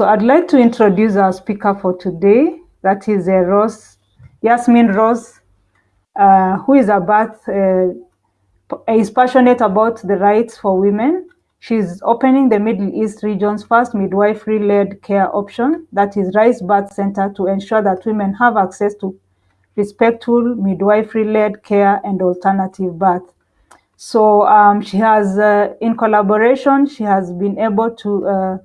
so I'd like to introduce our speaker for today. That is uh, Rose, Yasmin Rose, uh, who is about uh, is passionate about the rights for women. She's opening the Middle East region's first midwifery-led care option, that is Rise Birth Center, to ensure that women have access to respectful midwifery-led care and alternative birth. So um, she has, uh, in collaboration, she has been able to uh,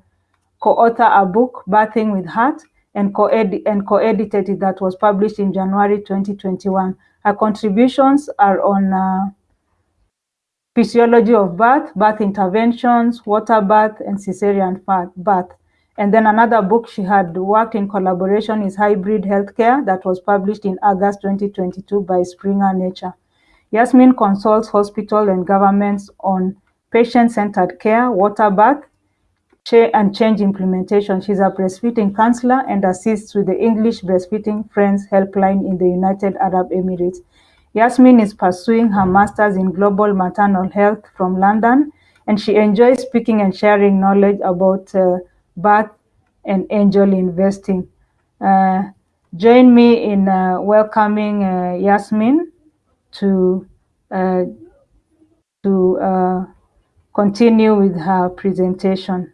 co-author a book, Birthing with Heart, and co-edited co it that was published in January 2021. Her contributions are on uh, physiology of birth, birth interventions, water birth, and cesarean birth. And then another book she had worked in collaboration is Hybrid Healthcare that was published in August 2022 by Springer Nature. Yasmin consults hospital and governments on patient-centered care, water birth, and change implementation. She's a breastfeeding counselor and assists with the English Breastfeeding Friends Helpline in the United Arab Emirates. Yasmin is pursuing her master's in global maternal health from London, and she enjoys speaking and sharing knowledge about uh, birth and angel investing. Uh, join me in uh, welcoming uh, Yasmin to uh, to uh, continue with her presentation.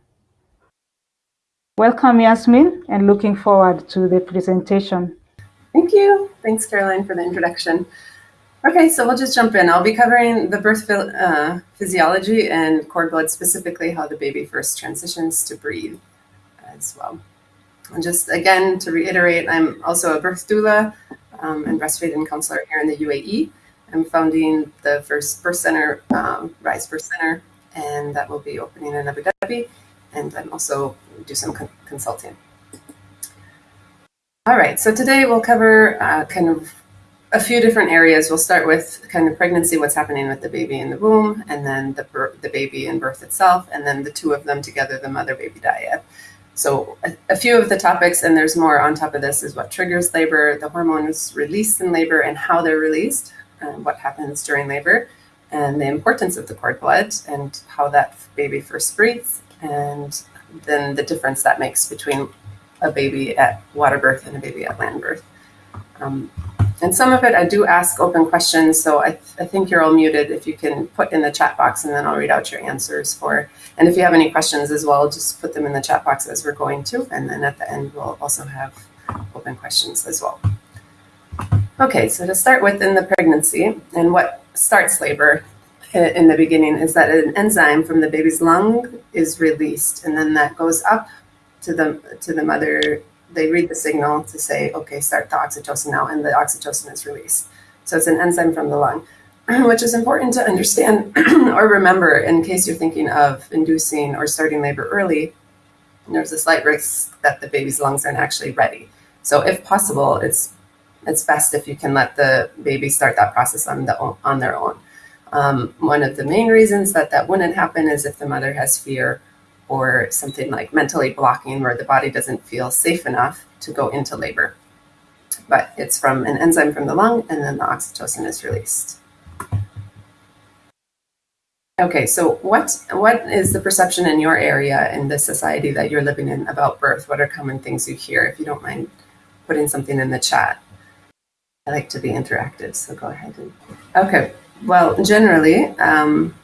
Welcome, Yasmin, and looking forward to the presentation. Thank you. Thanks, Caroline, for the introduction. Okay, so we'll just jump in. I'll be covering the birth uh, physiology and cord blood, specifically how the baby first transitions to breathe as well. And just again, to reiterate, I'm also a birth doula um, and breastfeeding counselor here in the UAE. I'm founding the first birth center, um, Rise Birth Center, and that will be opening in Abu Dhabi. And I'm also do some con consulting. All right, so today we'll cover uh, kind of a few different areas. We'll start with kind of pregnancy, what's happening with the baby in the womb, and then the, the baby in birth itself, and then the two of them together, the mother-baby dyad. So a, a, few of the topics, and there's more on top of this, is what triggers labor, the hormones released in labor and how they're released, and what happens during labor, and the importance of the cord blood, and how that baby first breathes, and then the difference that makes between a baby at water birth and a baby at land birth. Um, and some of it I do ask open questions, so I, th I think you're all muted if you can put in the chat box and then I'll read out your answers for, and if you have any questions as well, just put them in the chat box as we're going to, and then at the end we'll also have open questions as well. Okay, so to start with in the pregnancy and what starts labor in the beginning is that an enzyme from the baby's lung is released and then that goes up to the to the mother they read the signal to say, okay, start the oxytocin now, and the oxytocin is released. So it's an enzyme from the lung, which is important to understand or remember in case you're thinking of inducing or starting labor early. There's a slight risk that the baby's lungs aren't actually ready. So if possible, it's it's best if you can let the baby start that process on the on their own. Um, one of the main reasons that that wouldn't happen is if the mother has fear or something like mentally blocking where the body doesn't feel safe enough to go into labor. But it's from an enzyme from the lung and then the oxytocin is released. Okay, so what what is the perception in your area in the society that you're living in about birth? What are common things you hear? If you don't mind putting something in the chat. I like to be interactive, so go ahead. And, okay, well, generally, um,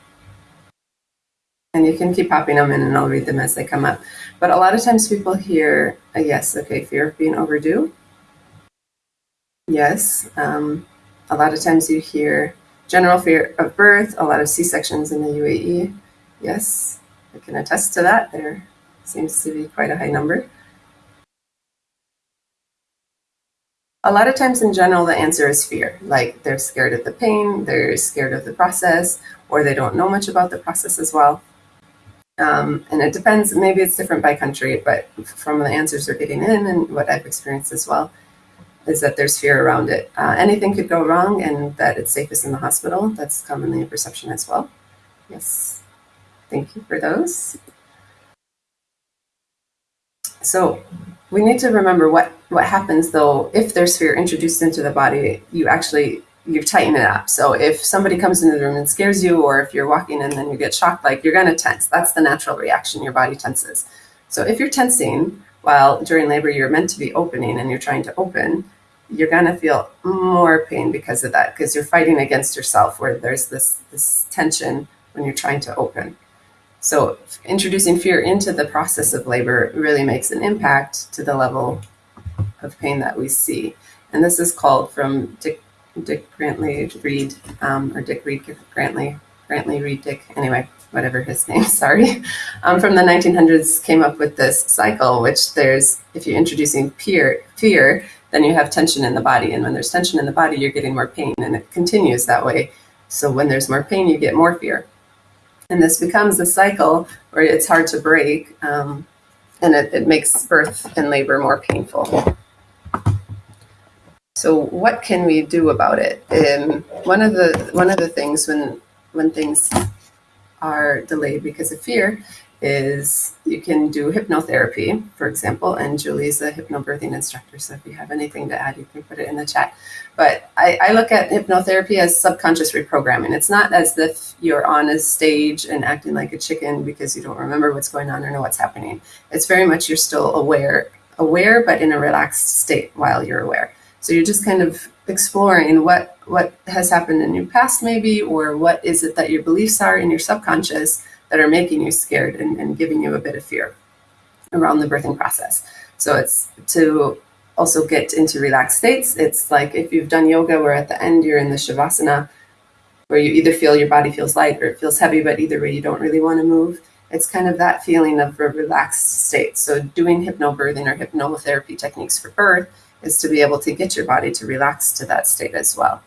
and you can keep popping them in and I'll read them as they come up. But a lot of times people hear, a yes, okay, fear of being overdue. Yes. Um, a lot of times you hear general fear of birth, a lot of C-sections in the UAE. Yes, I can attest to that. There seems to be quite a high number. A lot of times in general, the answer is fear. Like they're scared of the pain, they're scared of the process, or they don't know much about the process as well. Um, and it depends, maybe it's different by country, but from the answers they're getting in and what I've experienced as well, is that there's fear around it. Uh, anything could go wrong and that it's safest in the hospital. That's commonly a perception as well. Yes, thank you for those. So we need to remember what, what happens though, if there's fear introduced into the body, you actually you tighten it up. So if somebody comes into the room and scares you, or if you're walking and then you get shocked, like you're to tense. That's the natural reaction. Your body tenses. So if you're tensing, while during labor you're meant to be opening and you're trying to open, you're to feel more pain because of that because you're fighting against yourself where there's this this tension when you're trying to open. So introducing fear into the process of labor really makes an impact to the level of pain that we see. And this is called from Dick, Dick Grantly Read, um, or Dick Read Grantly, Grantly Read Dick, anyway, whatever his name, sorry, um, from the 1900s came up with this cycle, which there's, if you're introducing fear, fear, then you have tension in the body. And when there's tension in the body, you're getting more pain and it continues that way. So when there's more pain, you get more fear. And this becomes a cycle where it's hard to break um, and it, it makes birth and labor more painful. So what can we do about it? Um, one of the one of the things when when things are delayed because of fear is you can do hypnotherapy, for example, and Julie's a hypnobirthing instructor, so if you have anything to add, you can put it in the chat. But I, I, look at hypnotherapy as subconscious reprogramming. It's not as if you're on a stage and acting like a chicken because you don't remember what's going on or know what's happening. It's very much you're still aware, aware, but in a relaxed state while you're aware. So you're just kind of exploring what what has happened in your past, maybe, or what is it that your beliefs are in your subconscious that are making you scared and, and giving you a bit of fear around the birthing process. So it's to also get into relaxed states. It's like if you've done yoga where at the end you're in the shavasana, where you either feel your body feels light or it feels heavy, but either way you don't really want to move. It's kind of that feeling of a relaxed state. So doing hypnobirthing or hypnotherapy techniques for birth is to be able to get your body to relax to that state as well.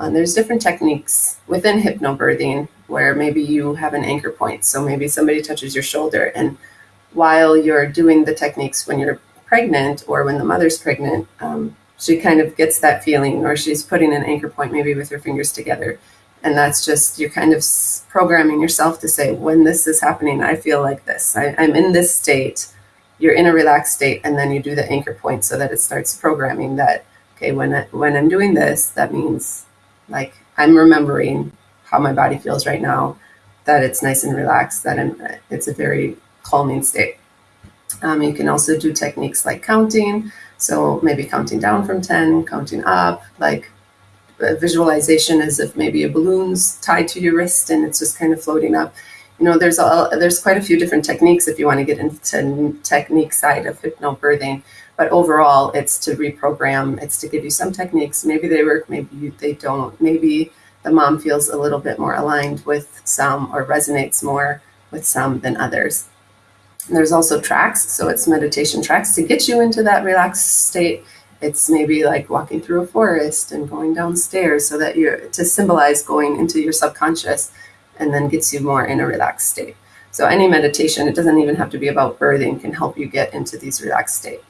Um, there's different techniques within hypnobirthing where maybe you have an anchor point. So maybe somebody touches your shoulder, and while you're doing the techniques when you're pregnant or when the mother's pregnant, um, she kind of gets that feeling, or she's putting an anchor point maybe with her fingers together. And that's just you're kind of programming yourself to say, when this is happening, I feel like this. I, I'm in this state. You're in a relaxed state, and then you do the anchor point so that it starts programming that. Okay, when I, when I'm doing this, that means like I'm remembering how my body feels right now, that it's nice and relaxed, that I'm, it's a very calming state. Um, you can also do techniques like counting. So maybe counting down from 10, counting up, like visualization as if maybe a balloon's tied to your wrist and it's just kind of floating up. You know, there's a, there's quite a few different techniques if you want to get into technique side of hypnobirthing. But overall, it's to reprogram. It's to give you some techniques. Maybe they work, maybe they don't. Maybe the mom feels a little bit more aligned with some or resonates more with some than others. And there's also tracks, so it's meditation tracks to get you into that relaxed state. It's maybe like walking through a forest and going downstairs so that you're to symbolize going into your subconscious and then gets you more in a relaxed state. So any meditation, it doesn't even have to be about birthing, can help you get into these relaxed state.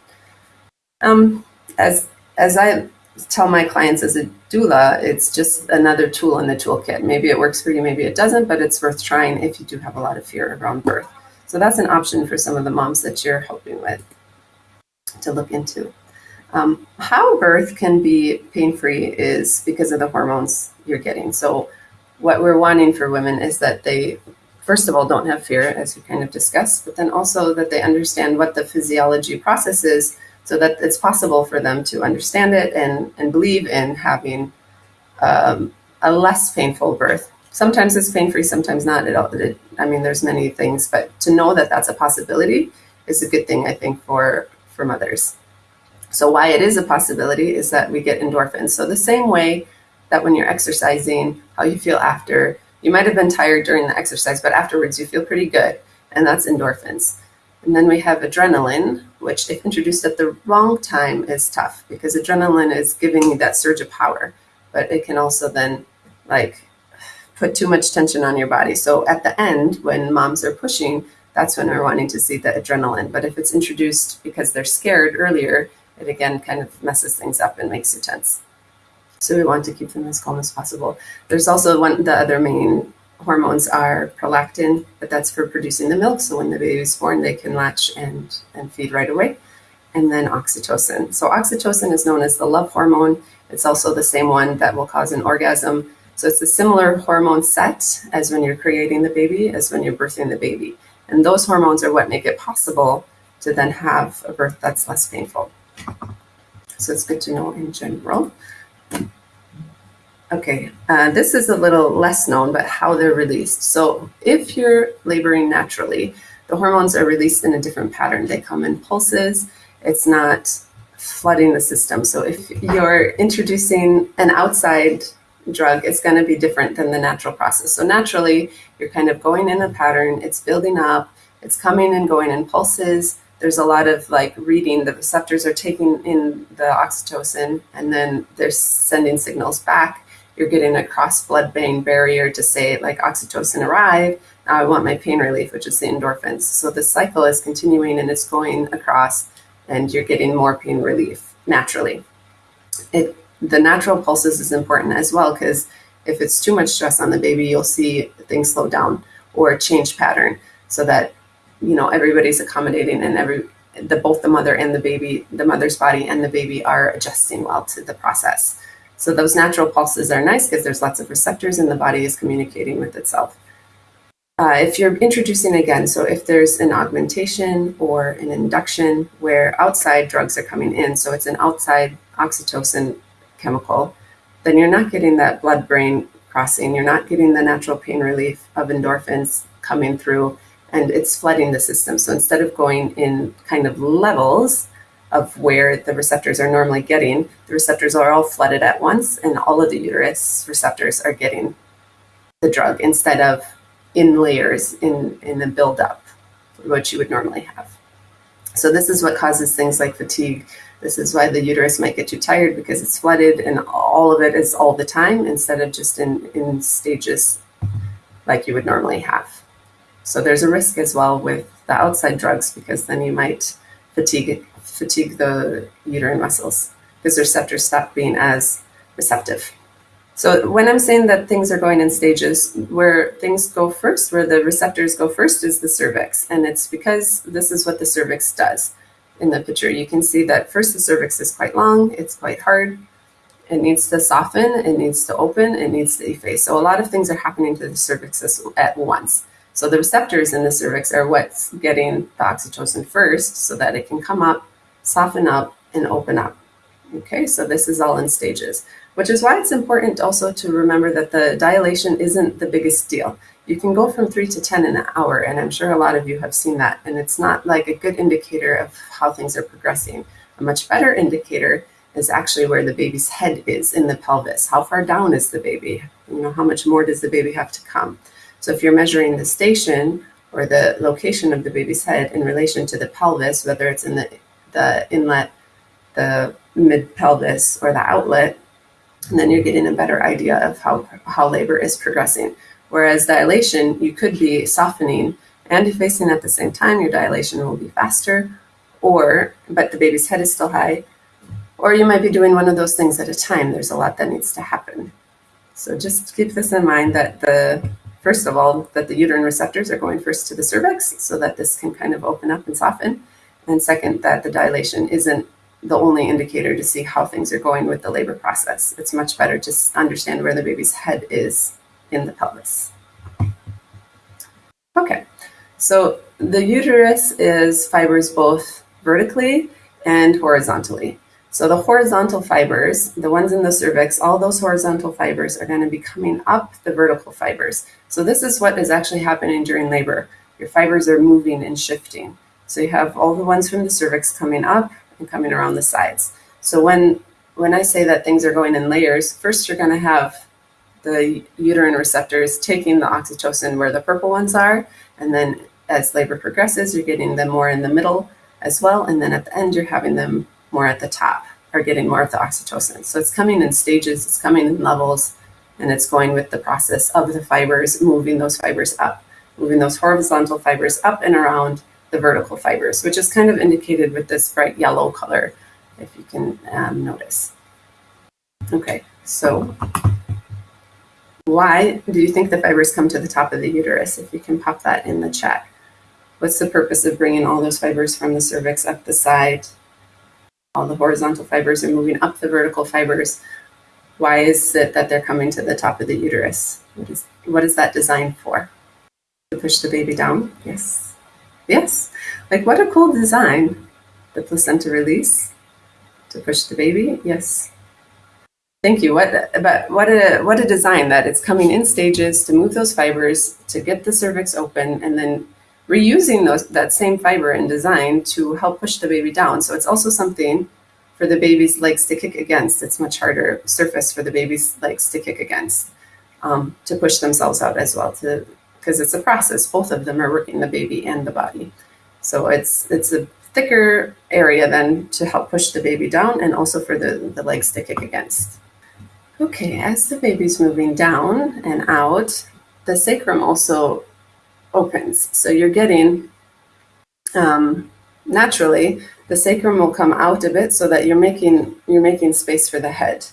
Um, as as I tell my clients as a doula, it's just another tool in the toolkit. Maybe it works for you, maybe it doesn't, but it's worth trying if you do have a lot of fear around birth. So that's an option for some of the moms that you're helping with to look into. Um, how birth can be pain free is because of the hormones you're getting. So, what we're wanting for women is that they, first of all, don't have fear, as we kind of discussed, but then also that they understand what the physiology process is so that it's possible for them to understand it and, and believe in having um, a less painful birth. Sometimes it's pain free, sometimes not. It, it, I mean, there's many things, but to know that that's a possibility is a good thing, I think, for for mothers. So why it is a possibility is that we get endorphins. So the same way that when you're exercising, how you feel after, you might have been tired during the exercise, but afterwards you feel pretty good, and that's endorphins. And then we have adrenaline, which, if introduced at the wrong time, is tough because adrenaline is giving you that surge of power, but it can also then like put too much tension on your body. So at the end, when moms are pushing, that's when we're wanting to see the adrenaline. But if it's introduced because they're scared earlier, it again kind of messes things up and makes you tense. So we want to keep them as calm as possible. There's also one the other main hormones are prolactin, but that's for producing the milk. So when the baby is born, they can latch and, and feed right away. And then oxytocin. So oxytocin is known as the love hormone. It's also the same one that will cause an orgasm. So it's a similar hormone set as when you're creating the baby, as when you're birthing the baby. And those hormones are what make it possible to then have a birth that's less painful. So it's good to know in general. Okay, uh, this is a little less known, but how they're released. So if you're laboring naturally, the hormones are released in a different pattern. They come in pulses. It's not flooding the system. So if you're introducing an outside drug, it's going to be different than the natural process. So naturally, you're kind of going in a pattern. It's building up. It's coming and going in pulses. There's a lot of like reading. The receptors are taking in the oxytocin, and then they're sending signals back you're getting a cross blood brain barrier to say like oxytocin arrived now i want my pain relief which is the endorphins. So the cycle is continuing and it's going across and you're getting more pain relief naturally. It the natural pulses is important as well because if it's too much stress on the baby you'll see things slow down or change pattern so that you know everybody's accommodating and every the both the mother and the baby the mother's body and the baby are adjusting well to the process so those natural pulses are nice because there's lots of receptors and the body is communicating with itself. Uh, if you're introducing again, so if there's an augmentation or an induction where outside drugs are coming in, so it's an outside oxytocin chemical, then you're not getting that blood brain crossing. You're not getting the natural pain relief of endorphins coming through, and it's flooding the system. So instead of going in kind of levels, of where the receptors are normally getting. The receptors are all flooded at once, and all of the uterus receptors are getting the drug instead of in layers in, in the buildup, which you would normally have. So, this is what causes things like fatigue. This is why the uterus might get too tired because it's flooded and all of it is all the time instead of just in, in stages like you would normally have. So, there's a risk as well with the outside drugs because then you might fatigue fatigue the uterine muscles because the receptors stop being as receptive. So when I'm saying that things are going in stages, where things go first, where the receptors go first, is the cervix, and it's because this is what the cervix does. In the picture, you can see that first the cervix is quite long, it's quite hard, it needs to soften, it needs to open, it needs to efface. So a lot of things are happening to the cervix at once. So the receptors in the cervix are what's getting the oxytocin first, so that it can come up soften up, and open up. Okay, so this is all in stages, which is why it's important also to remember that the dilation isn't the biggest deal. You can go from three to 10 in an hour, and I'm sure a lot of you have seen that, and it's not like a good indicator of how things are progressing. A much better indicator is actually where the baby's head is in the pelvis. How far down is the baby? You know, how much more does the baby have to come? So if you're measuring the station or the location of the baby's head in relation to the pelvis, whether it's in the the inlet, the mid pelvis, or the outlet, and then you're getting a better idea of how, how labor is progressing. Whereas dilation, you could be softening and effacing at the same time, your dilation will be faster, or but the baby's head is still high, or you might be doing one of those things at a time. There's a lot that needs to happen. So just keep this in mind that the first of all, that the uterine receptors are going first to the cervix so that this can kind of open up and soften. And second, that the dilation isn't the only indicator to see how things are going with the labor process. It's much better to understand where the baby's head is in the pelvis. Okay, so the uterus is fibers both vertically and horizontally. So the horizontal fibers, the ones in the cervix, all those horizontal fibers are going to be coming up the vertical fibers. So this is what is actually happening during labor. Your fibers are moving and shifting. So you have all the ones from the cervix coming up and coming around the sides. So when when I say that things are going in layers, first you're going to have the uterine receptors taking the oxytocin where the purple ones are, and then as labor progresses, you're getting them more in the middle as well, and then at the end you're having them more at the top, or getting more of the oxytocin. So it's coming in stages, it's coming in levels, and it's going with the process of the fibers, moving those fibers up, moving those horizontal fibers up and around the vertical fibers, which is kind of indicated with this bright yellow color, if you can um, notice. Okay, so why do you think the fibers come to the top of the uterus? If you can pop that in the chat. What's the purpose of bringing all those fibers from the cervix up the side? All the horizontal fibers are moving up the vertical fibers. Why is it that they're coming to the top of the uterus? What is, what is that designed for? To push the baby down? Yes. Yes. Like what a cool design. The placenta release to push the baby. Yes. Thank you. What but what a what a design that it's coming in stages to move those fibers to get the cervix open and then reusing those that same fiber and design to help push the baby down. So it's also something for the baby's legs to kick against. It's much harder surface for the baby's legs to kick against um, to push themselves out as well. To because it's a process. Both of them are working the baby and the body. So it's it's a thicker area then to help push the baby down and also for the, the legs to kick against. Okay, as the baby's moving down and out, the sacrum also opens. So you're getting, um, naturally, the sacrum will come out a bit so that you're making, you're making space for the head.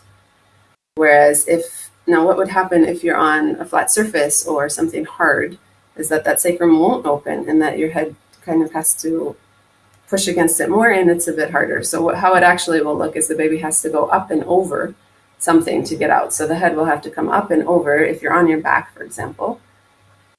Whereas if, now what would happen if you're on a flat surface or something hard is that that sacrum won't open and that your head kind of has to push against it more and it's a bit harder. So what, how it actually will look is the baby has to go up and over something to get out. So the head will have to come up and over if you're on your back, for example.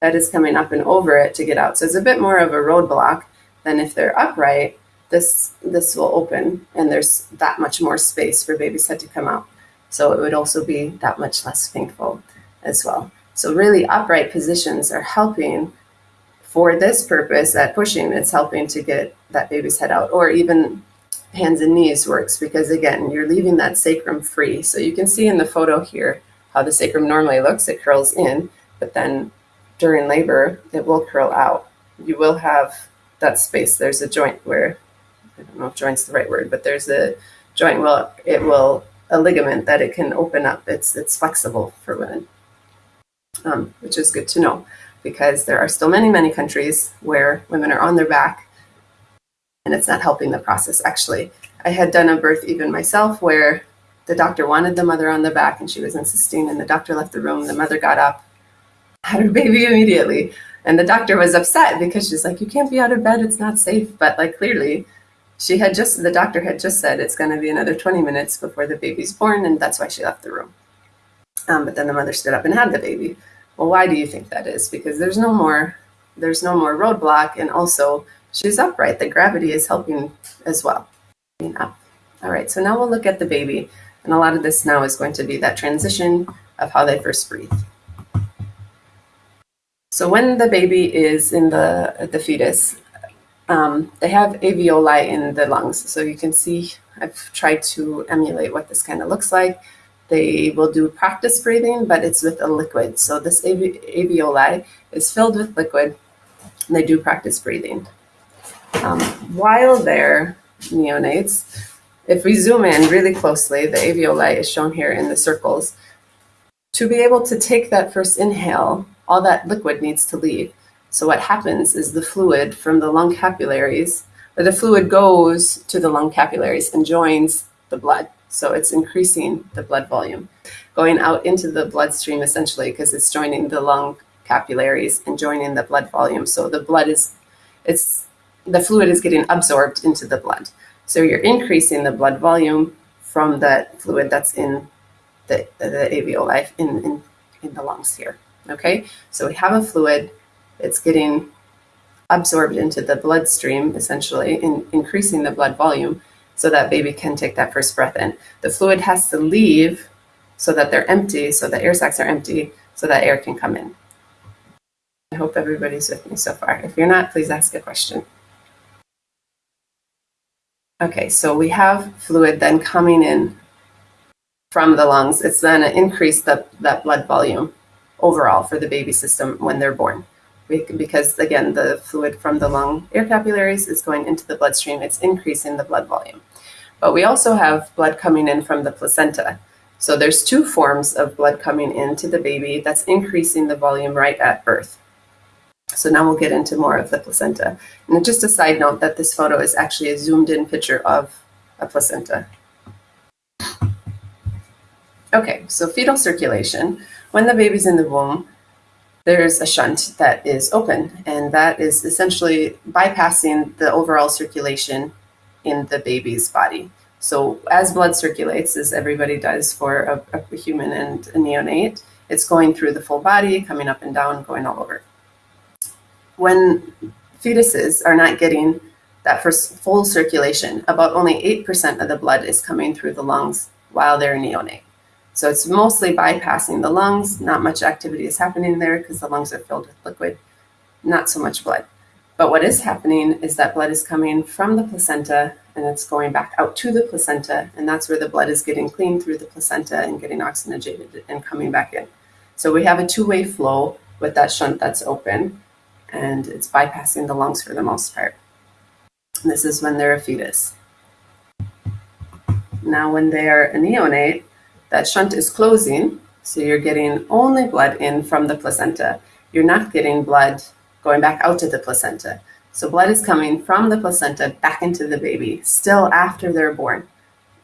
Head is coming up and over it to get out. So it's a bit more of a roadblock than if they're upright. This this will open and there's that much more space for baby's head to come out. So it would also be that much less painful as well. So really upright positions are helping for this purpose that pushing, it's helping to get that baby's head out or even hands and knees works because again, you're leaving that sacrum free. So you can see in the photo here how the sacrum normally looks. It curls in, but then during labor, it will curl out. You will have that space. There's a joint where, I don't know if joint's the right word, but there's a joint Well, it will, a ligament that it can open up. It's, it's flexible for women, um, which is good to know because there are still many, many countries where women are on their back and it's not helping the process actually. I had done a birth even myself where the doctor wanted the mother on the back and she was insisting and the doctor left the room. The mother got up, had her baby immediately. And the doctor was upset because she's like, you can't be out of bed. It's not safe. But like clearly she had just, the doctor had just said it's going to be another 20 minutes before the baby's born. And that's why she left the room. Um, but then the mother stood up and had the baby. Well, why do you think that is? Because there's no more, there's no more roadblock. And also She's upright. The gravity is helping as well. Up. All right, so now we'll look at the baby. And a lot of this now is going to be that transition of how they first breathe. So when the baby is in the, the fetus, um, they have alveoli in the lungs. So you can see, I've tried to emulate what this kind of looks like. They will do practice breathing, but it's with a liquid. So this alveoli is filled with liquid, and they do practice breathing. Um, while they're neonates, if we zoom in really closely, the alveoli is shown here in the circles. To be able to take that first inhale, all that liquid needs to leave. So what happens is the fluid from the lung capillaries, or the fluid goes to the lung capillaries and joins the blood. So it's increasing the blood volume, going out into the bloodstream essentially because it's joining the lung capillaries and joining the blood volume. So the blood is, it's the fluid is getting absorbed into the blood. So you're increasing the blood volume from that fluid that's in the, the alveoli in, in, in the lungs here. Okay, so we have a fluid, it's getting absorbed into the bloodstream, essentially, in increasing the blood volume so that baby can take that first breath in. The fluid has to leave so that they're empty, so the air sacs are empty, so that air can come in. I hope everybody's with me so far. If you're not, please ask a question. Okay, so we have fluid then coming in from the lungs. It's then increase the, that blood volume overall for the baby system when they're born. Because again, the fluid from the lung air capillaries is going into the bloodstream. It's increasing the blood volume. But we also have blood coming in from the placenta. So there's two forms of blood coming into the baby that's increasing the volume right at birth. So now we'll get into more of the placenta. And just a side note that this photo is actually a zoomed in picture of a placenta. Okay, so fetal circulation. When the baby's in the womb, there's a shunt that is open, and that is essentially bypassing the overall circulation in the baby's body. So as blood circulates, as everybody does for a, a human and a neonate, it's going through the full body, coming up and down, going all over when fetuses are not getting that first full circulation. About only 8% of the blood is coming through the lungs while they're neonate. So it's mostly bypassing the lungs. Not much activity is happening there because the lungs are filled with liquid, not so much blood. But what is happening is that blood is coming from the placenta and it's going back out to the placenta. And that's where the blood is getting cleaned through the placenta and getting oxygenated and coming back in. So we have a two way flow with that shunt that's open and it's bypassing the lungs for the most part. And this is when they're a fetus. Now, when they're a neonate, that shunt is closing, so you're getting only blood in from the placenta. You're not getting blood going back out to the placenta. So blood is coming from the placenta back into the baby, still after they're born.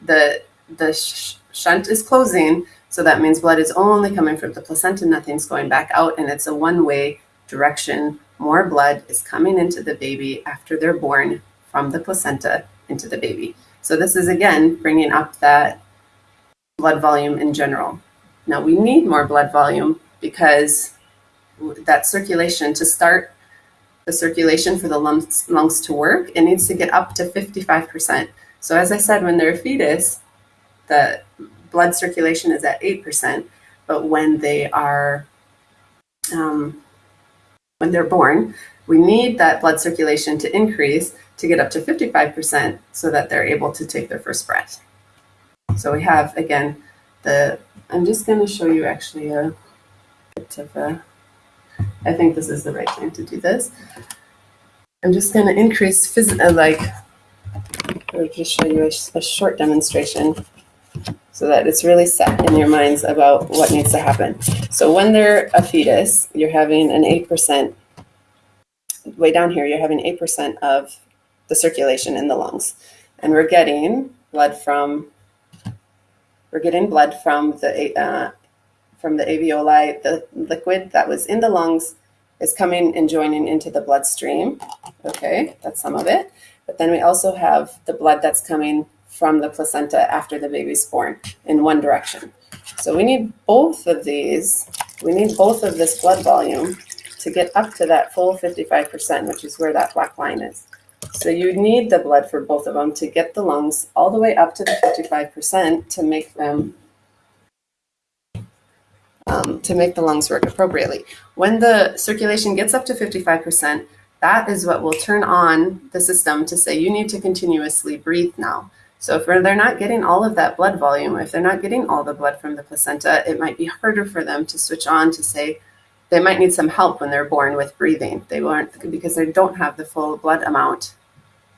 The the sh- shunt is closing, so that means blood is only coming from the placenta, nothing's going back out, and it's a one-way direction. More blood is coming into the baby after they're born from the placenta into the baby. So this is again bringing up that blood volume in general. Now we need more blood volume because that circulation to start the circulation for the lungs, lungs to work, it needs to get up to 55%. So as I said, when they're a fetus, the blood circulation is at 8%, but when they are um, when they're born, we need that blood circulation to increase to get up to 55% so that they're able to take their first breath. So we have, again, the, I'm just going to show you actually a bit of a, I think this is the right time to do this. I'm just going to increase, phys- uh, like, or just show you a, a short demonstration so that it's really set in your minds about what needs to happen. So when they're a fetus, you're having an 8%, way down here, you're having 8% of the circulation in the lungs. And we're getting blood from we're getting blood from the uh, from the alveoli. The liquid that was in the lungs is coming and joining into the bloodstream. Okay, that's some of it. But then we also have the blood that's coming from the placenta after the baby's born in one direction. So we need both of these. We need both of this blood volume to get up to that full 55%, which is where that black line is. So you need the blood for both of them to get the lungs all the way up to the 55% to make them um, to make the lungs work appropriately. When the circulation gets up to 55%, that is what will turn on the system to say you need to continuously breathe now. So if they're not getting all of that blood volume, if they're not getting all the blood from the placenta, it might be harder for them to switch on to say they might need some help when they're born with breathing. They won't because they don't have the full blood amount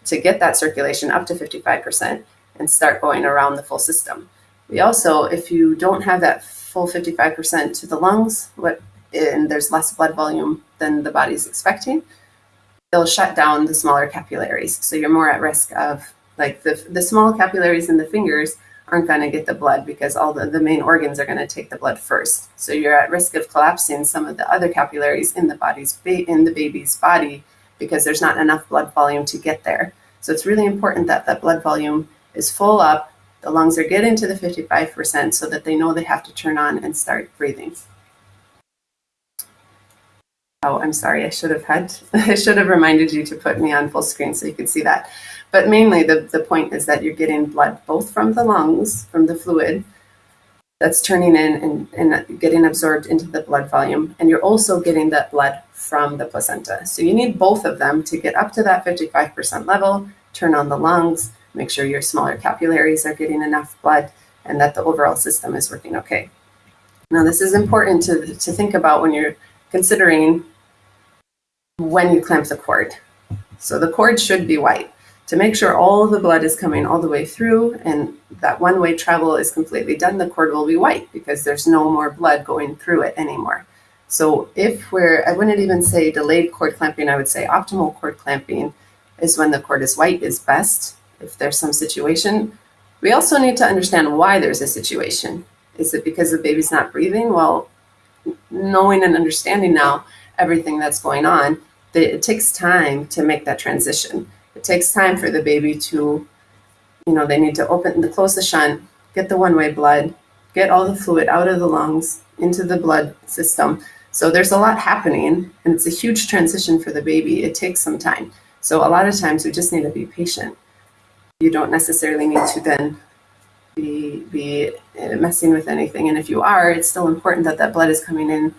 to get that circulation up to 55% and start going around the full system. We also, if you don't have that full 55% to the lungs, what and there's less blood volume than the body's expecting, they'll shut down the smaller capillaries. So you're more at risk of like the the small capillaries in the fingers aren't going to get the blood because all the, the main organs are going to take the blood first. So you're at risk of collapsing some of the other capillaries in the body's in the baby's body because there's not enough blood volume to get there. So it's really important that that blood volume is full up, the lungs are getting to the 55% so that they know they have to turn on and start breathing. Oh, I'm sorry, I should have had, I should have reminded you to put me on full screen so you could see that. But mainly the, the point is that you're getting blood both from the lungs, from the fluid, that's turning in and, and getting absorbed into the blood volume. And you're also getting that blood from the placenta. So you need both of them to get up to that 55% level, turn on the lungs, make sure your smaller capillaries are getting enough blood, and that the overall system is working okay. Now, this is important to, to think about when you're considering when you clamp the cord. So the cord should be white to make sure all the blood is coming all the way through and that one way travel is completely done, the cord will be white because there's no more blood going through it anymore. So if we're, I wouldn't even say delayed cord clamping, I would say optimal cord clamping is when the cord is white is best if there's some situation. We also need to understand why there's a situation. Is it because the baby's not breathing? Well, knowing and understanding now everything that's going on, it takes time to make that transition it takes time for the baby to, you know, they need to open, the close the shunt, get the one way blood, get all the fluid out of the lungs into the blood system So there's a lot happening, and it's a huge transition for the baby. It takes some time. So a lot of times we just need to be patient. You don't necessarily need to then be, be messing with anything. And if you are, it's still important that that blood is coming in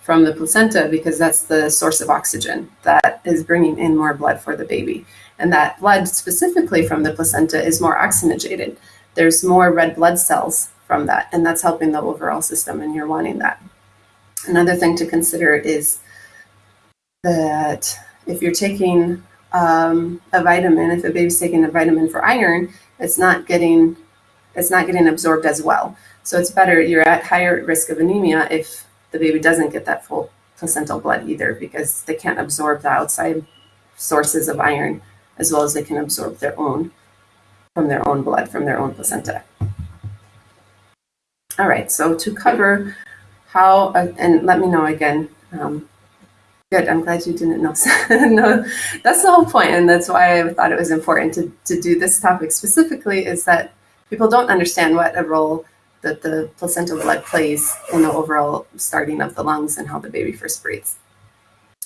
from the placenta because that's the source of oxygen that is bringing in more blood for the baby. And that blood specifically from the placenta is more oxygenated. There's more red blood cells from that, and that's helping the overall system, and you're wanting that. Another thing to consider is that if you're taking um, a vitamin, if a baby's taking a vitamin for iron, it's not getting it's not getting absorbed as well. So it's better you're at higher risk of anemia if the baby doesn't get that full placental blood either because they can't absorb the outside sources of iron as well as they can absorb their own from their own blood from their own placenta. All right, so to cover how, uh, and let me know again um, Good. I'm glad you didn't know. no, that's the whole point, and that's why I thought it was important to, to do this topic specifically. Is that people don't understand what a role that the placental blood plays in the overall starting of the lungs and how the baby first breathes.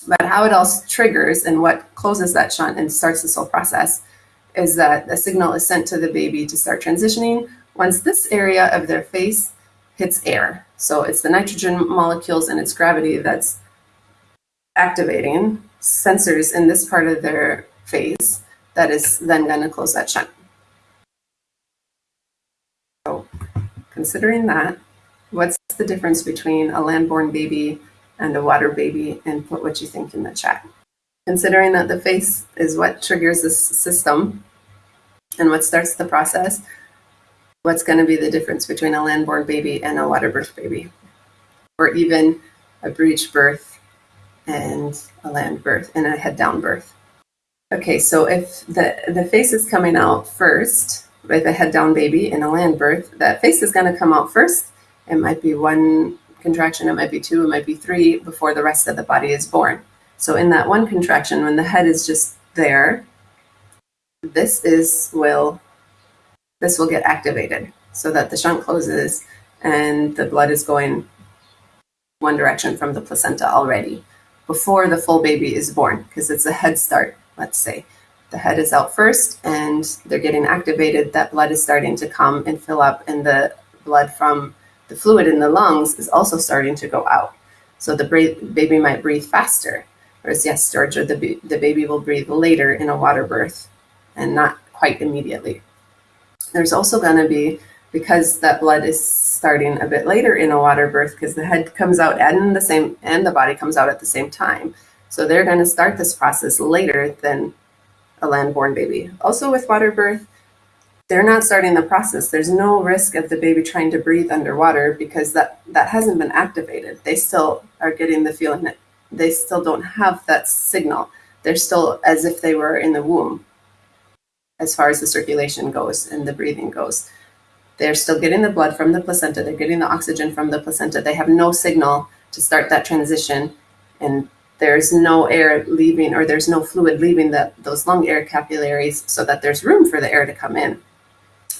But how it all triggers and what closes that shunt and starts this whole process is that a signal is sent to the baby to start transitioning once this area of their face hits air. So it's the nitrogen molecules and its gravity that's activating sensors in this part of their face that is then going to close that shunt. So considering that, what's the difference between a land-born baby and a water baby and put what you think in the chat. Considering that the face is what triggers this system and what starts the process, what's going to be the difference between a land-born baby and a water birth baby? Or even a breech birth and a land birth and a head down birth. Okay, so if the, the face is coming out first with a head down baby in a land birth, that face is going to come out first. It might be one contraction, it might be two, it might be three before the rest of the body is born. So in that one contraction, when the head is just there, this is will this will get activated so that the shunt closes and the blood is going one direction from the placenta already before the full baby is born because it's a head start, let's say. The head is out first and they're getting activated. That blood is starting to come and fill up, and the blood from the fluid in the lungs is also starting to go out. So the baby might breathe faster. Whereas, yes, Georgia, the, the baby will breathe later in a water birth and not quite immediately. There's also going to be, because that blood is starting a bit later in a water birth because the head comes out and the same and the body comes out at the same time. So they're going to start this process later than a land-born baby. Also with water birth, they're not starting the process. There's no risk of the baby trying to breathe underwater because that that hasn't been activated. They still are getting the feeling that they still don't have that signal. They're still as if they were in the womb as far as the circulation goes and the breathing goes. They're still getting the blood from the placenta. They're getting the oxygen from the placenta. They have no signal to start that transition. And there's no air leaving or there's no fluid leaving the, those lung air capillaries so that there's room for the air to come in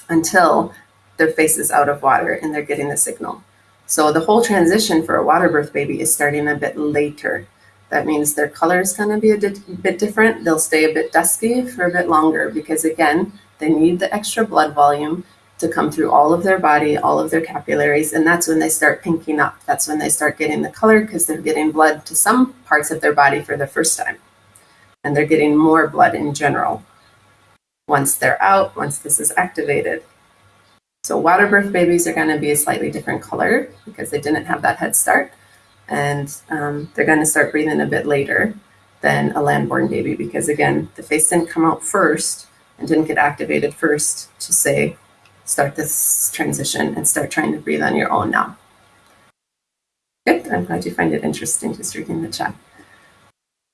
until their face is out of water and they're getting the signal. So the whole transition for a water birth baby is starting a bit later. That means their color is going to be a bit different. They'll stay a bit dusky for a bit longer because, again, they need the extra blood volume to come through all of their body, all of their capillaries, and that's when they start pinking up. That's when they start getting the color because they're getting blood to some parts of their body for the first time. And they're getting more blood in general once they're out, once this is activated. So water birth babies are going to be a slightly different color because they didn't have that head start. And um, they're going to start breathing a bit later than a land-born baby because, again, the face didn't come out first and didn't get activated first to say start this transition and start trying to breathe on your own now. Good, I'm glad you find it interesting just reading the chat.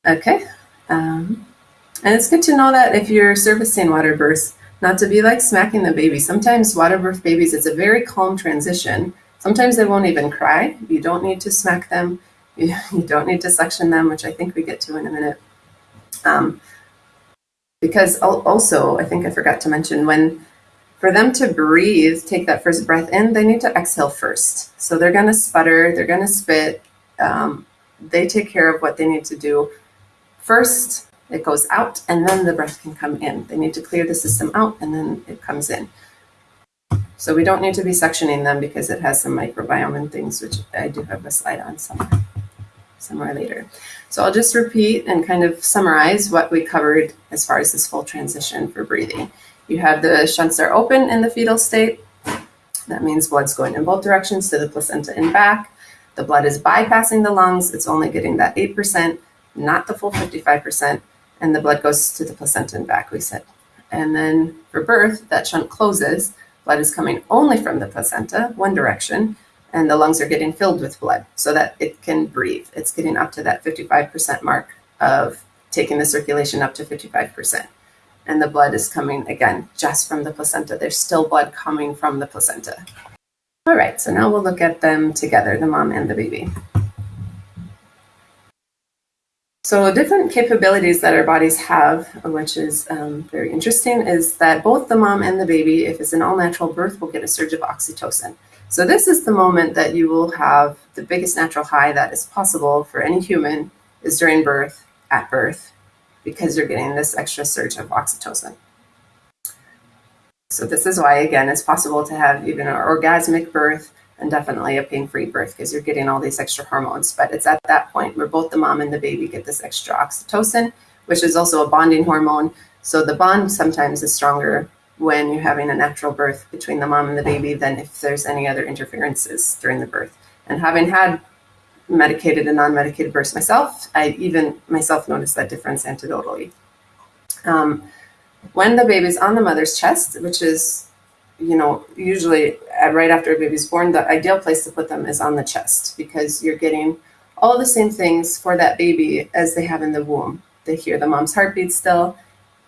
Okay, um, and it's good to know that if you're servicing water births, not to be like smacking the baby. Sometimes water birth babies, it's a very calm transition. Sometimes they won't even cry. You don't need to smack them. You, you don't need to suction them, which I think we get to in a minute. Um, because also, I think I forgot to mention, when for them to breathe, take that first breath in, they need to exhale first. So they're going to sputter, they're going to spit, um, they take care of what they need to do. First, it goes out, and then the breath can come in. They need to clear the system out, and then it comes in. So we don't need to be suctioning them because it has some microbiome and things, which I do have a slide on somewhere, somewhere later. So I'll just repeat and kind of summarize what we covered as far as this full transition for breathing. You have the shunts are open in the fetal state. That means blood's going in both directions to the placenta and back. The blood is bypassing the lungs. It's only getting that 8%, not the full 55%. And the blood goes to the placenta and back, we said. And then for birth, that shunt closes. Blood is coming only from the placenta, one direction, and the lungs are getting filled with blood so that it can breathe. It's getting up to that 55% mark of taking the circulation up to 55% and the blood is coming again just from the placenta. There's still blood coming from the placenta. All right, so now we'll look at them together, the mom and the baby. So different capabilities that our bodies have, which is um, very interesting, is that both the mom and the baby, if it's an all-natural birth, will get a surge of oxytocin. So this is the moment that you will have the biggest natural high that is possible for any human is during birth, at birth, because you're getting this extra surge of oxytocin. So this is why, again, it's possible to have even an orgasmic birth and definitely a pain-free birth because you're getting all these extra hormones. But it's at that point where both the mom and the baby get this extra oxytocin, which is also a bonding hormone. So the bond sometimes is stronger when you're having a natural birth between the mom and the baby than if there's any other interferences during the birth. And having had medicated and non-medicated births myself, I even myself noticed that difference anecdotally. Um, when the baby's on the mother's chest, which is, you know, usually Uh, right after a baby's born, the ideal place to put them is on the chest because you're getting all the same things for that baby as they have in the womb. They hear the mom's heartbeat still.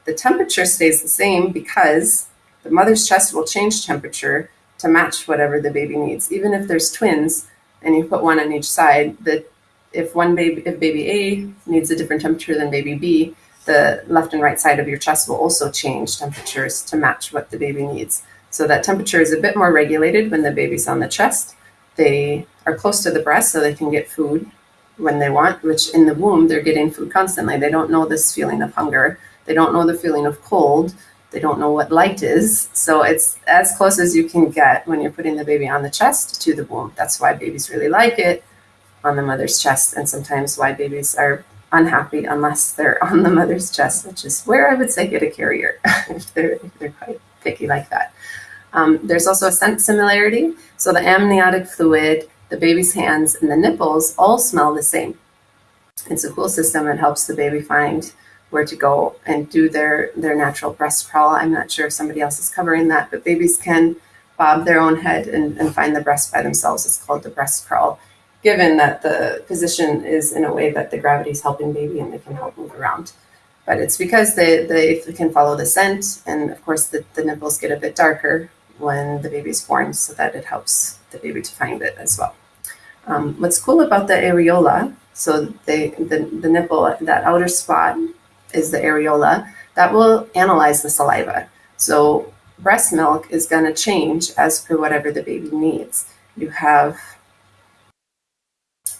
The temperature stays the same because the mother's chest will change temperature to match whatever the baby needs. Even if there's twins, and you put one on each side, that if one baby, if baby A needs a different temperature than baby B, the left and right side of your chest will also change temperatures to match what the baby needs. So that temperature is a bit more regulated when the baby's on the chest. They are close to the breast so they can get food when they want, which in the womb, they're getting food constantly. They don't know this feeling of hunger. They don't know the feeling of cold. They don't know what light is. So it's as close as you can get when you're putting the baby on the chest to the womb. That's why babies really like it on the mother's chest, and sometimes why babies are unhappy unless they're on the mother's chest, which is where I would say get a carrier if they're, if they're quite picky like that. Um, there's also a scent similarity. So the amniotic fluid, the baby's hands, and the nipples all smell the same. It's a cool system. It helps the baby find where to go and do their, their natural breast crawl. I'm not sure if somebody else is covering that, but babies can bob their own head and, and find the breast by themselves. It's called the breast crawl, given that the position is in a way that the gravity is helping baby and they can help move around. But it's because they, they can follow the scent, and of course the, the nipples get a bit darker when the baby is born so that it helps the baby to find it as well. Um, what's cool about the areola, so they, the, the nipple, that outer spot is the areola, that will analyze the saliva. So breast milk is going to change as per whatever the baby needs. You have,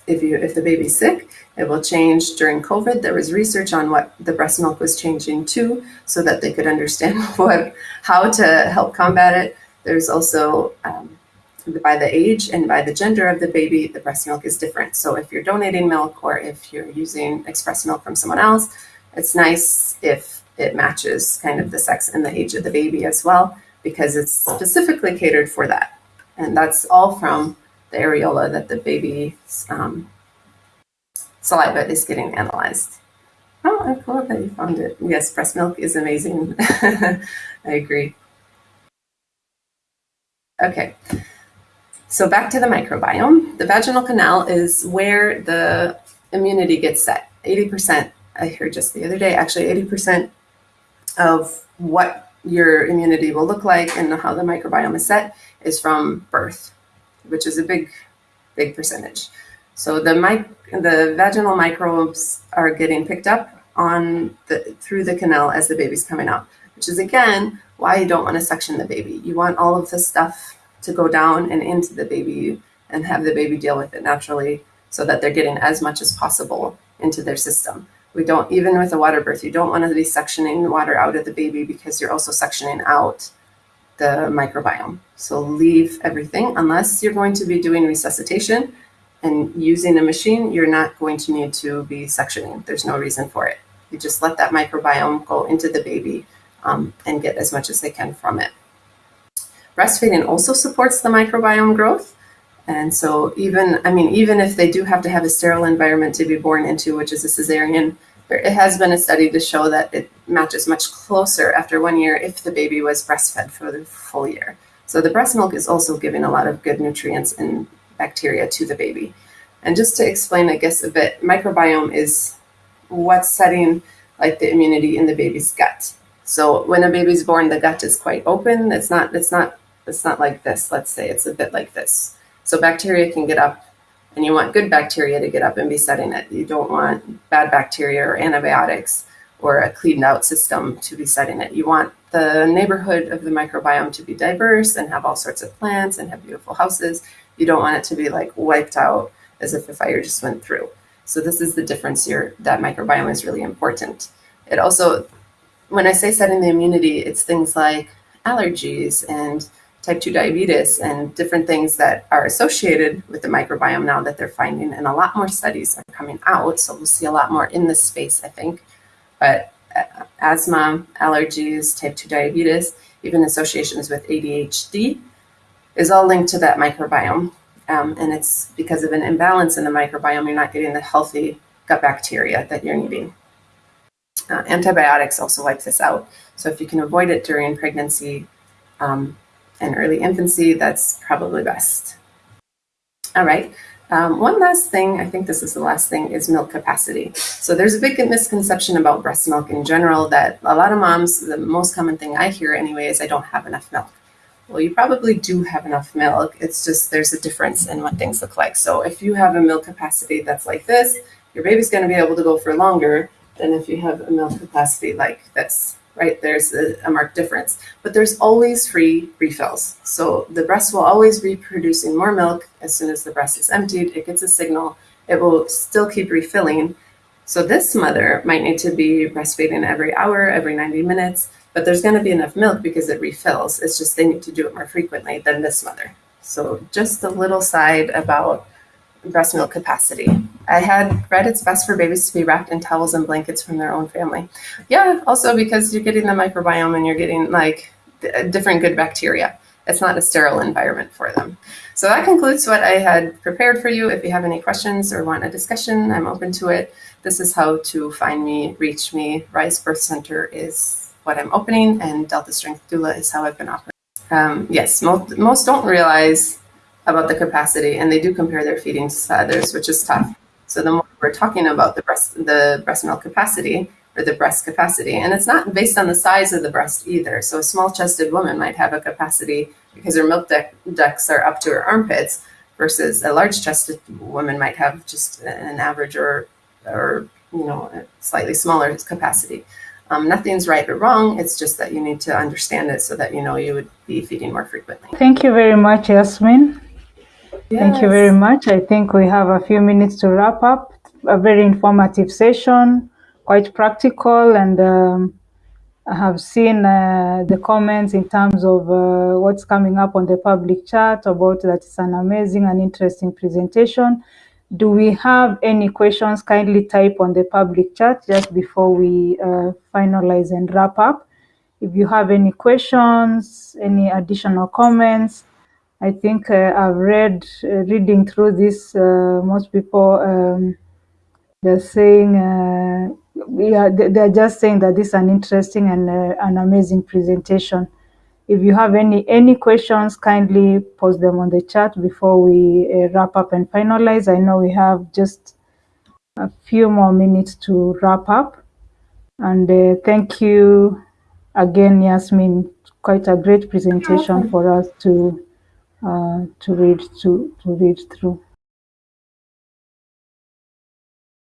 if you if the baby's sick, it will change during COVID. There was research on what the breast milk was changing to, so that they could understand what how to help combat it. There's also um, by the age and by the gender of the baby, the breast milk is different. So if you're donating milk or if you're using express milk from someone else, it's nice if it matches kind of the sex and the age of the baby as well, because it's specifically catered for that. And that's all from the areola that the baby's um, saliva is getting analyzed. Oh, I love that you found it. Yes, breast milk is amazing. I agree. Okay, so back to the microbiome. The vaginal canal is where the immunity gets set. 80% I heard just the other day, actually 80% of what your immunity will look like and how the microbiome is set is from birth, which is a big, big percentage. So the mic the vaginal microbes are getting picked up on the through the canal as the baby's coming out, which is again why you don't want to suction the baby. You want all of the stuff to go down and into the baby and have the baby deal with it naturally so that they're getting as much as possible into their system. We don't, even with a water birth, you don't want to be suctioning water out of the baby because you're also suctioning out the microbiome. So leave everything unless you're going to be doing resuscitation and using a machine, you're not going to need to be suctioning. There's no reason for it. You just let that microbiome go into the baby um, and get as much as they can from it. Breastfeeding also supports the microbiome growth. And so even, I mean, even if they do have to have a sterile environment to be born into, which is a cesarean, there, it has been a study to show that it matches much closer after one year if the baby was breastfed for the full year. So the breast milk is also giving a lot of good nutrients and bacteria to the baby. And just to explain, I guess, a bit, microbiome is what's setting like the immunity in the baby's gut. So when a baby's born, the gut is quite open. It's not, it's not, it's not like this. Let's say it's a bit like this. So bacteria can get up and you want good bacteria to get up and be setting it. You don't want bad bacteria or antibiotics or a cleaned out system to be setting it. You want the neighborhood of the microbiome to be diverse and have all sorts of plants and have beautiful houses. You don't want it to be like wiped out as if a fire just went through. So this is the difference here. That microbiome is really important. It also, when I say setting the immunity, it's things like allergies and type 2 diabetes and different things that are associated with the microbiome now that they're finding. And a lot more studies are coming out so we'll see a lot more in this space i think. But uh, asthma allergies type 2 diabetes even associations with adhd is all linked to that microbiome. Um, and it's because of an imbalance in the microbiome you're not getting the healthy gut bacteria that you're needing uh, antibiotics also wipe this out so if you can avoid it during pregnancy um, and early infancy, that's probably best. All right. Um, one last thing, I think this is the last thing, is milk capacity. So there's a big misconception about breast milk in general that a lot of moms, the most common thing I hear anyway, is I don't have enough milk. Well, you probably do have enough milk. It's just there's a difference in what things look like. So if you have a milk capacity that's like this, your baby's going to be able to go for longer than if you have a milk capacity like this right? There's a, a, marked difference, but there's always free refills. So the breast will always be producing more milk as soon as the breast is emptied. It gets a signal. It will still keep refilling. So this mother might need to be breastfeeding every hour, every 90 minutes, but there's going to be enough milk because it refills. It's just they need to do it more frequently than this mother. So just a little side about breast milk capacity. I had read it's best for babies to be wrapped in towels and blankets from their own family. Yeah, also because you're getting the microbiome and you're getting like different good bacteria. It's not a sterile environment for them. So that concludes what I had prepared for you. If you have any questions or want a discussion, I'm open to it. This is how to find me, reach me. Rise Birth Center is what I'm opening, and Delta Strength Doula is how I've been operating. Um, yes, most, most don't realize about the capacity, and they do compare their feedings to others, which is tough. So the more we're talking about the breast, the breast milk capacity or the breast capacity, and it's not based on the size of the breast either. So a small-chested woman might have a capacity because her milk ducts are up to her armpits, versus a large-chested woman might have just an average or or you know slightly smaller capacity. Um, nothing's right or wrong. It's just that you need to understand it so that you know you would be feeding more frequently. Thank you very much, Yasmin. Yes. Thank you very much. I think we have a few minutes to wrap up. A very informative session, quite practical, and um, I have seen uh, the comments in terms of uh, what's coming up on the public chat about that it's an amazing and interesting presentation. Do we have any questions? Kindly type on the public chat just before we uh, finalize and wrap up. If you have any questions, any additional comments, I think uh, I've read, uh, reading through this, uh, most people, um, they're saying, yeah, they're just saying that this is an interesting and an amazing presentation. If you have any any questions, kindly post them on the chat before we uh, wrap up and finalize. I know we have just a few more minutes to wrap up. And uh, thank you again, Yasmin. Quite a great presentation for us to uh, Uh, to read to to read through.